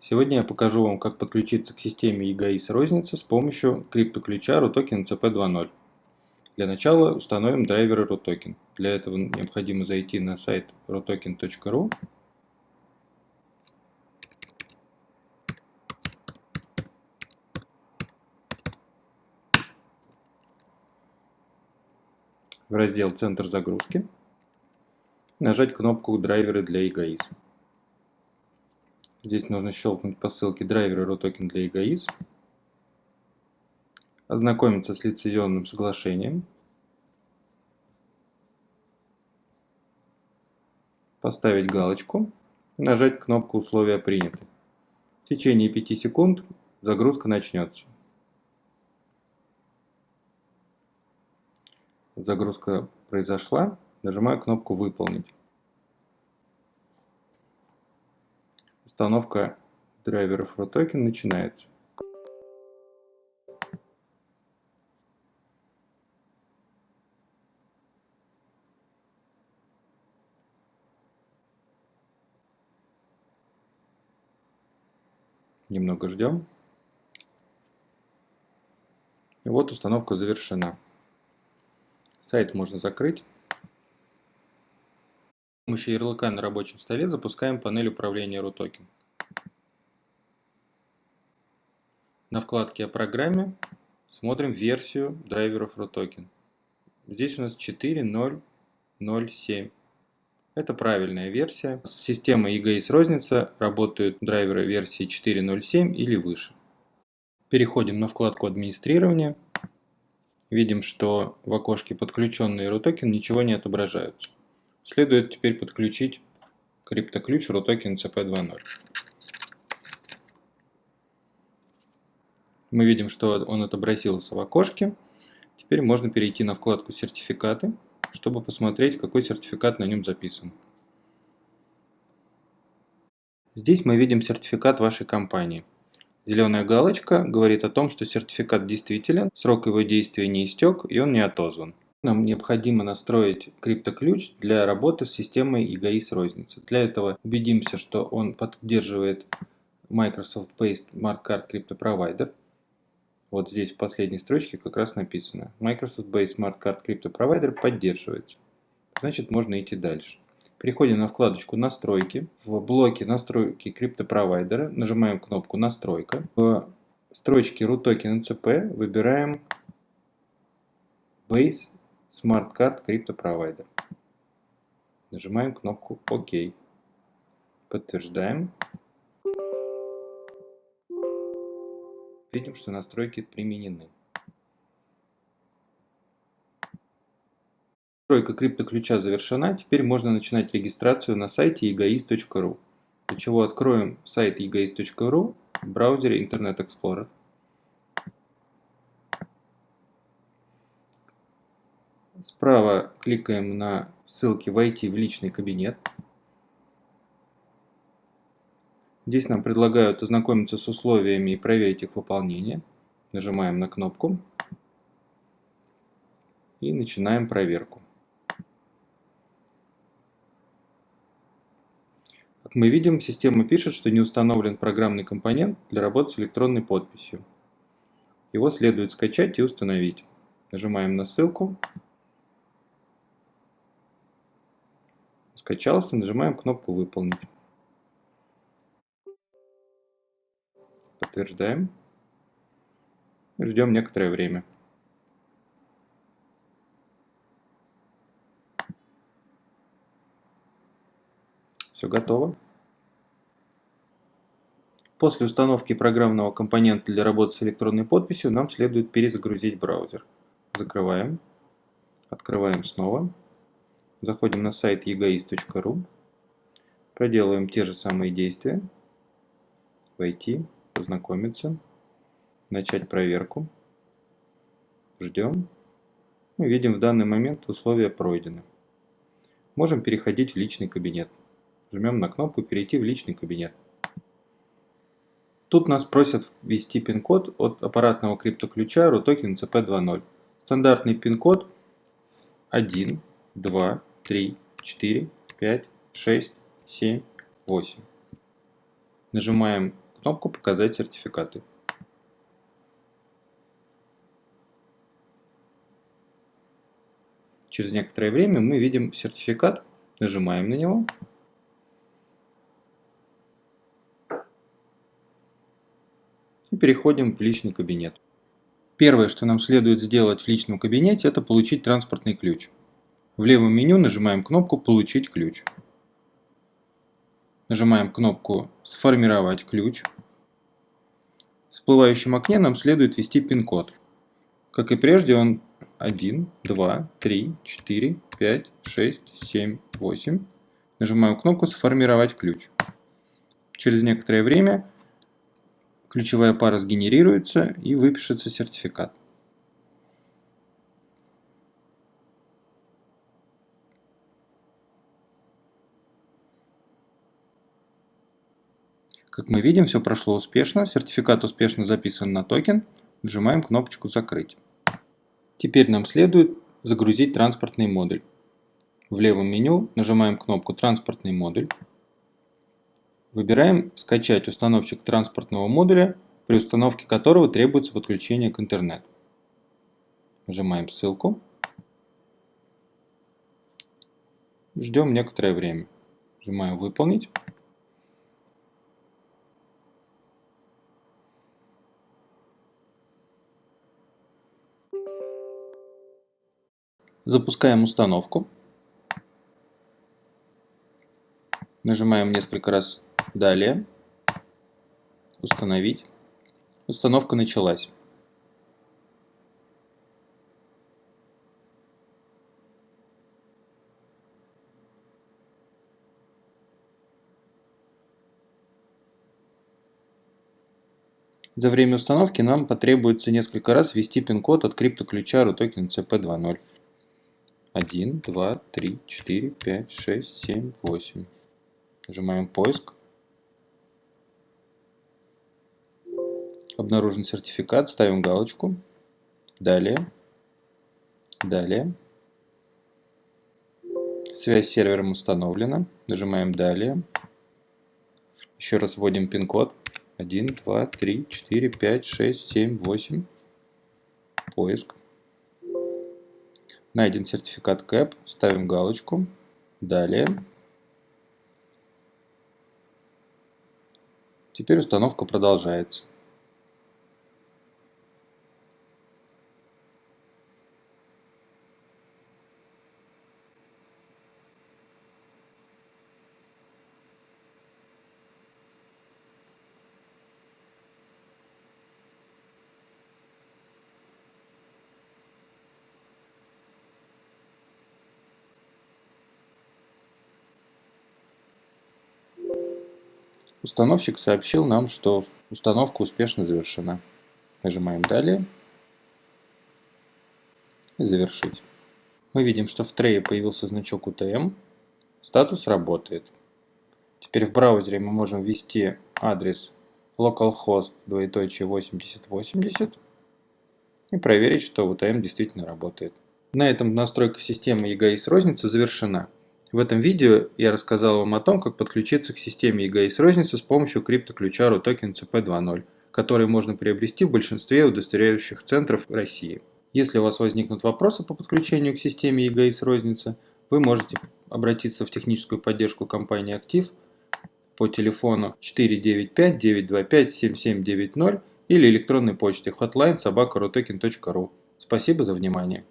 Сегодня я покажу вам, как подключиться к системе EGAIS розницы с помощью криптоключа RUTOKEN CP 2.0. Для начала установим драйверы RUTOKEN. Для этого необходимо зайти на сайт rutoken.ru в раздел «Центр загрузки» нажать кнопку «Драйверы для EGAIS». Здесь нужно щелкнуть по ссылке драйверы RUTOKEN для EGAIS, ознакомиться с лицензионным соглашением, поставить галочку нажать кнопку «Условия приняты». В течение 5 секунд загрузка начнется. Загрузка произошла, нажимаю кнопку «Выполнить». Установка драйверов RUTOKEN начинается. Немного ждем. И вот установка завершена. Сайт можно закрыть. Помощью ярлыка на рабочем столе запускаем панель управления RUTOKEN. На вкладке о программе смотрим версию драйверов RUTOKEN. Здесь у нас 4.0.0.7. Это правильная версия. С системой EGAIS розница работают драйверы версии 4.0.7 или выше. Переходим на вкладку администрирования видим, что в окошке подключенный RUTOKEN ничего не отображаются. Следует теперь подключить криптоключ RUTOKEN CP2.0. Мы видим, что он отобразился в окошке. Теперь можно перейти на вкладку «Сертификаты», чтобы посмотреть, какой сертификат на нем записан. Здесь мы видим сертификат вашей компании. Зеленая галочка говорит о том, что сертификат действителен, срок его действия не истек и он не отозван. Нам необходимо настроить криптоключ для работы с системой EGAIS розницы. Для этого убедимся, что он поддерживает Microsoft Based Smart Card Crypto Provider. Вот здесь в последней строчке как раз написано Microsoft Based Smart Card Crypto Provider поддерживается. Значит можно идти дальше. Переходим на вкладочку «Настройки». В блоке «Настройки криптопровайдера» нажимаем кнопку «Настройка». В строчке RUTOKEN NCP выбираем Base Crypto Provider. Нажимаем кнопку «Ок». Подтверждаем. Видим, что настройки применены. Настройка криптоключа завершена, теперь можно начинать регистрацию на сайте egoist.ru. Для чего откроем сайт egoist.ru в браузере Internet Explorer. Справа кликаем на ссылки «Войти в личный кабинет». Здесь нам предлагают ознакомиться с условиями и проверить их выполнение. Нажимаем на кнопку и начинаем проверку. Как мы видим, система пишет, что не установлен программный компонент для работы с электронной подписью. Его следует скачать и установить. Нажимаем на ссылку. Скачался, нажимаем кнопку «Выполнить». Подтверждаем. Ждем некоторое время. Все готово. После установки программного компонента для работы с электронной подписью нам следует перезагрузить браузер. Закрываем. Открываем снова. Заходим на сайт egoist.ru. Проделываем те же самые действия. Войти, познакомиться, начать проверку. Ждем. Мы видим в данный момент условия пройдены. Можем переходить в личный кабинет. Жмем на кнопку «Перейти в личный кабинет». Тут нас просят ввести пин-код от аппаратного криптоключа RUTOKEN CP 2.0. Стандартный пин-код 1, 2, 3, 4, 5, 6, 7, 8. Нажимаем кнопку «Показать сертификаты». Через некоторое время мы видим сертификат, нажимаем на него. И переходим в личный кабинет. Первое, что нам следует сделать в личном кабинете, это получить транспортный ключ. В левом меню нажимаем кнопку «Получить ключ». Нажимаем кнопку «Сформировать ключ». В всплывающем окне нам следует ввести пин-код. Как и прежде, он 1, 2, 3, 4, 5, 6, 7, 8. Нажимаем кнопку «Сформировать ключ». Через некоторое время ключевая пара сгенерируется и выпишется сертификат. Как мы видим, все прошло успешно, сертификат успешно записан на токен, нажимаем кнопочку «Закрыть». Теперь нам следует загрузить транспортный модуль. В левом меню нажимаем кнопку «Транспортный модуль». Выбираем «Скачать установщик транспортного модуля», при установке которого требуется подключение к интернету. Нажимаем ссылку. Ждем некоторое время. Нажимаем «Выполнить». Запускаем установку. Нажимаем несколько раз Далее. Установить. Установка началась. За время установки нам потребуется несколько раз ввести пин-код от криптоключа RUTOKEN CP2.0. 1, 2, 3, 4, 5, 6, 7, 8. Нажимаем поиск. Обнаружен сертификат, ставим галочку. Далее. Далее. Связь с сервером установлена. Нажимаем «Далее». Еще раз вводим пин-код. 1, 2, 3, 4, 5, 6, 7, 8. Поиск. Найден сертификат КЭП. Ставим галочку. Далее. Теперь установка продолжается. Установщик сообщил нам, что установка успешно завершена. Нажимаем «Далее» и «Завершить». Мы видим, что в трее появился значок UTM, статус работает. Теперь в браузере мы можем ввести адрес localhost двоеточие 8080 и проверить, что UTM действительно работает. На этом настройка системы EGS розницы завершена. В этом видео я рассказал вам о том, как подключиться к системе EGS розницы с помощью криптоключа RUTOKEN CP2.0, который можно приобрести в большинстве удостоверяющих центров России. Если у вас возникнут вопросы по подключению к системе EGS розницы, вы можете обратиться в техническую поддержку компании «Актив» по телефону 495-925-7790 или электронной почте hotline собака Спасибо за внимание.